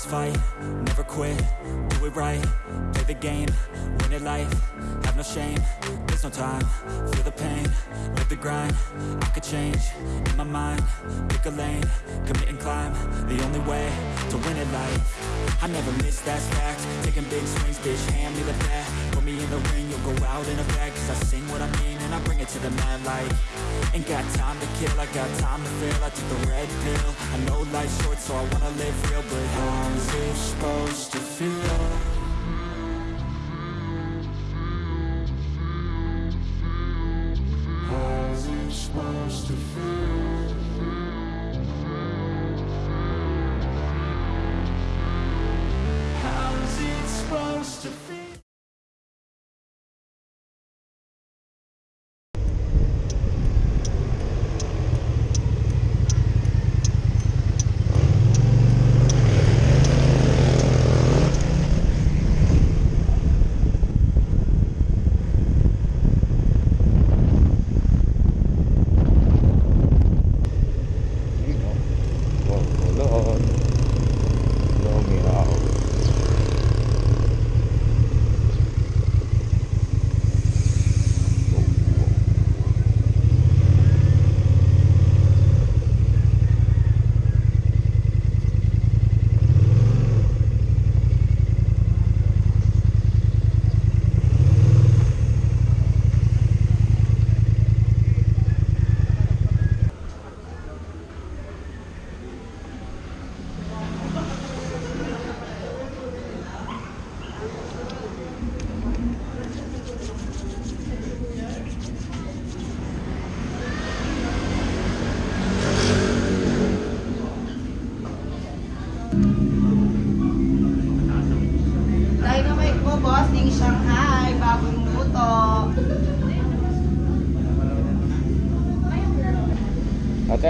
always fight, never quit, do it right. Play the game, win it life, have no shame There's no time, feel the pain, live the grind. I could change, in my mind, pick a lane Commit and climb, the only way to win it life. I never miss, that's fact, taking big swings, bitch, hand me the bat the ring, you'll go out in a bag Cause I sing what I mean and I bring it to the mad light Ain't got time to kill, I got time to feel I took the red pill, I know life's short so I wanna live real But how's it supposed to feel? How's it supposed to feel? Supposed to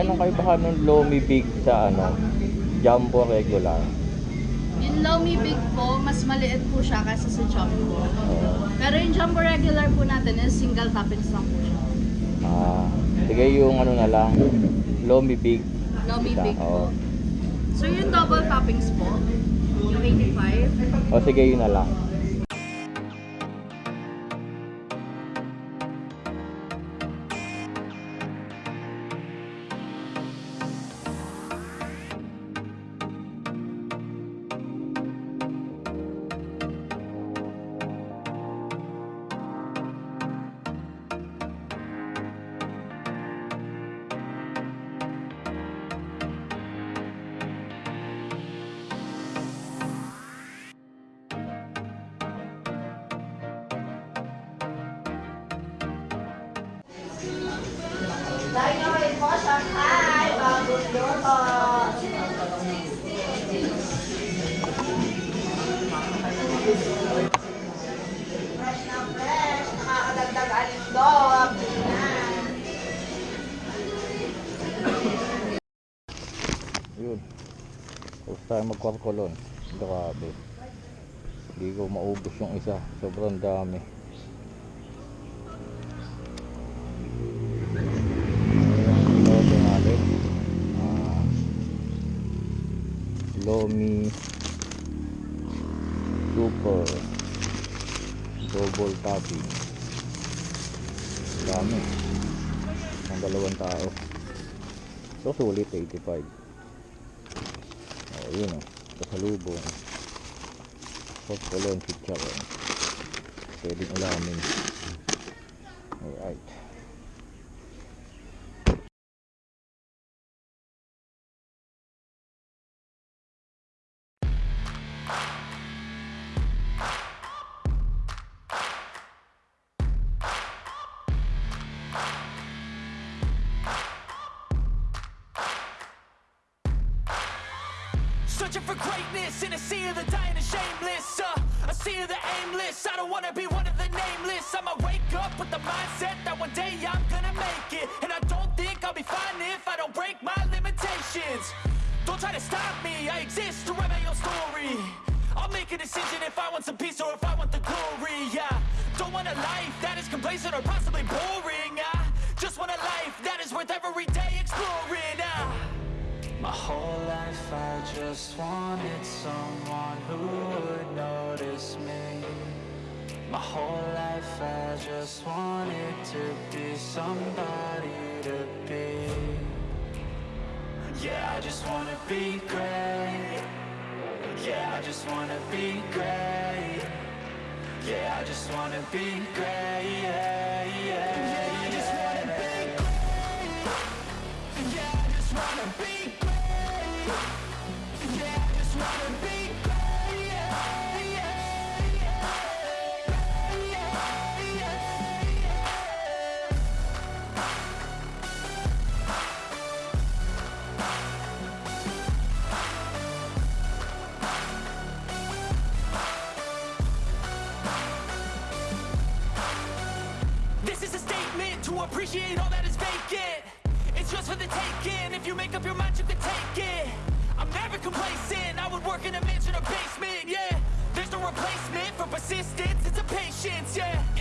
anong kayo baka nung Lomi Big sa ano? Jumbo regular? Yung Lomi Big po, mas maliit po siya kaysa sa Jumbo. Pero yung Jumbo regular po natin is single toppings lang po siya. Ah, sige yung ano na lang. Lomi Big. Lomi Big po. So yung double toppings po, yung 85. O sige yun na lang. Shanghai, bagong luto. Fresh na fresh, nakakadagdag alindog. Yun. Tapos tayo magkwarkolon. Grabe. Hindi ko maubos yung isa. Sobrang dami. Ayan, lote natin. Ah, Lomi Super Double topping. Dami. Ang dalawang tao. So, sulit 85. Oh, yun oh. Kasalubong. Popcorn chicharon. Pwedeng ulamin. Alright. Searching for greatness in a sea of the dying and shameless uh, A sea of the aimless. I don't wanna be one of the nameless. I'ma wake up with the mindset that one day I'm gonna make it. And I don't think I'll be fine if I don't break my limitations. Don't try to stop me, I exist to write my own story. I'll make a decision if I want some peace or if I want the glory Yeah, don't want a life that is complacent or possibly boring I just want a life that is worth every day exploring I My whole life I just wanted someone who would notice me. My whole life I just wanted to be somebody to be. Yeah, I just wanna be great. Yeah, I just wanna be great. Yeah, I just wanna be great. Yeah, yeah, Yeah, I just wanna basement, yeah. There's no replacement for persistence It's a patience, yeah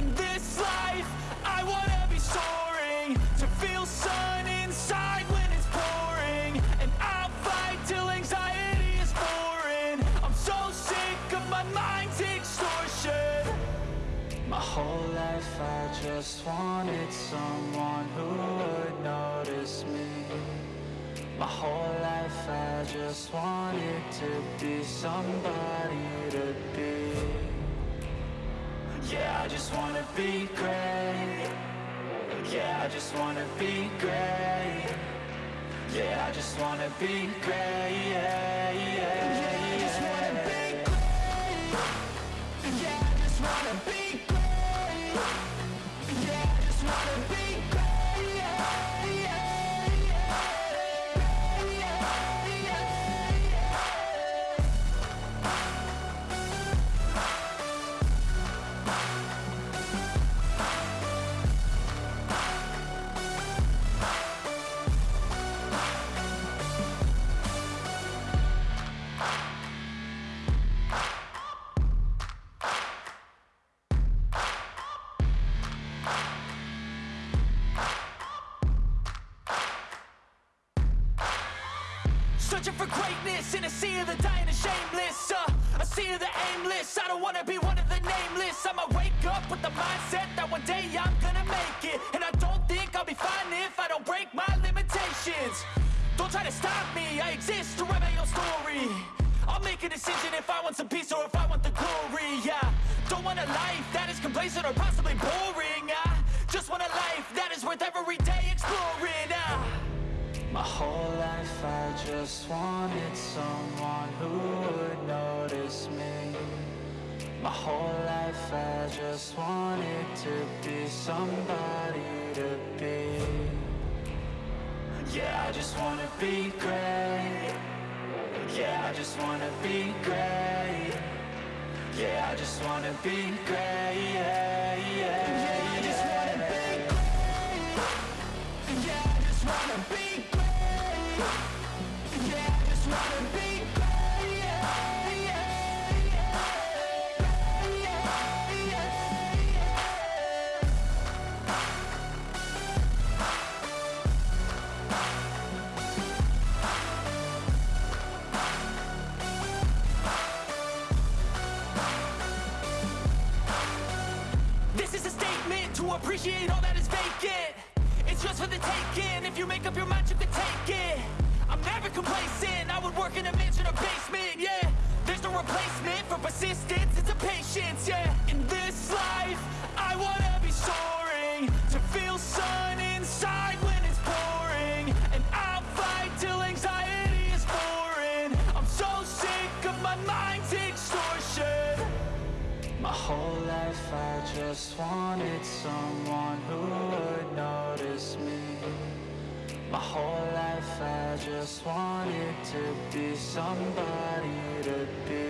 just wanted to be somebody to be. Yeah, I just wanna be great. Yeah, I just wanna be great. Yeah, I just wanna be great. Yeah, yeah, Searching for greatness in a sea of the dying and shameless uh, A sea of the aimless, I don't wanna be one of the nameless. I'ma wake up with the mindset that one day I'm gonna make it. And I don't think I'll be fine if I don't break my limitations. Don't try to stop me, I exist to write my own story. I'll make a decision if I want some peace or if I want the glory, yeah. Don't want a life that is complacent or possibly boring, I just want a life that is worth every day exploring. My whole life I just wanted someone who would notice me. My whole life I just wanted to be somebody to be. Yeah, I just wanna be great. Yeah, I just wanna be great. Yeah, I just wanna be great. Yeah, appreciate all that is vacant. It's just for the taking. If you make up your mind, you can take it. I'm never complacent. I would work in a mansion or basement, yeah. There's no replacement for persistence. It's a patience, yeah. In this life, I wanna be soaring. To feel sun inside my whole life I just wanted someone who would notice me. My whole life I just wanted to be somebody to be.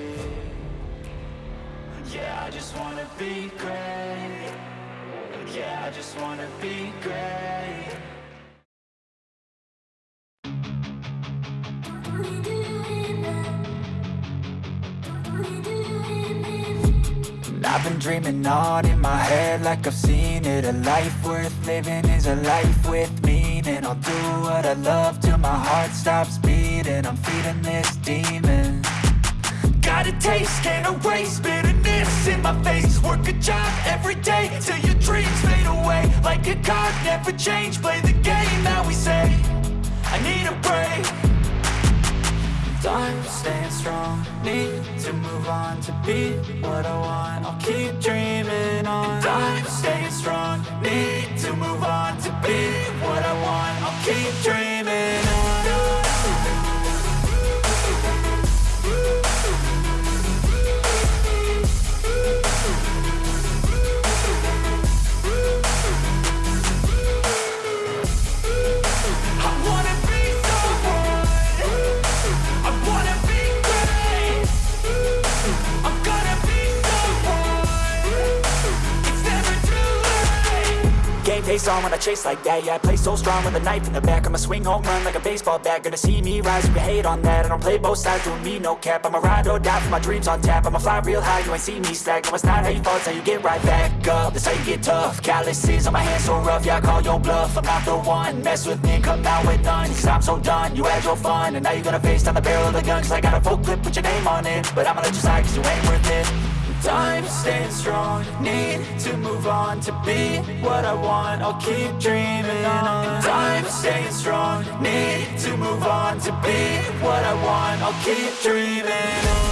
Yeah, I just wanna be great. Yeah, I just wanna be great I've been dreaming on in my head like I've seen it. A life worth living is a life with meaning. I'll do what I love till my heart stops beating. I'm feeding this demon. Got a taste, can't erase bitterness in my face. Work a job every day till your dreams fade away. Like a card, never change, play on to be what I want. I'll keep dreaming on. Time staying strong, need to move on to be what I want. I'll keep dreaming on when I chase like that. Yeah, I play so strong with a knife in the back I'ma swing home run like a baseball bat. Gonna see me rise, you can hate on that. I don't play both sides, doing me no cap. I'ma ride or die for my dreams on tap. I'ma fly real high, you ain't see me slack. No, it's not how you fall, it's how you get right back up. That's how you get tough. Calluses on my hands so rough Yeah, I call your bluff. I'm not the one. Mess with me come out with none. Cause I'm so done You had your fun. And now you're gonna face down the barrel of the gun. Cause I got a full clip put your name on it. But I'ma let you slide cause you ain't worth it strong Need to move on to be what I want I'll keep dreaming on. Time staying strong. Need to move on to be what I want I'll keep dreaming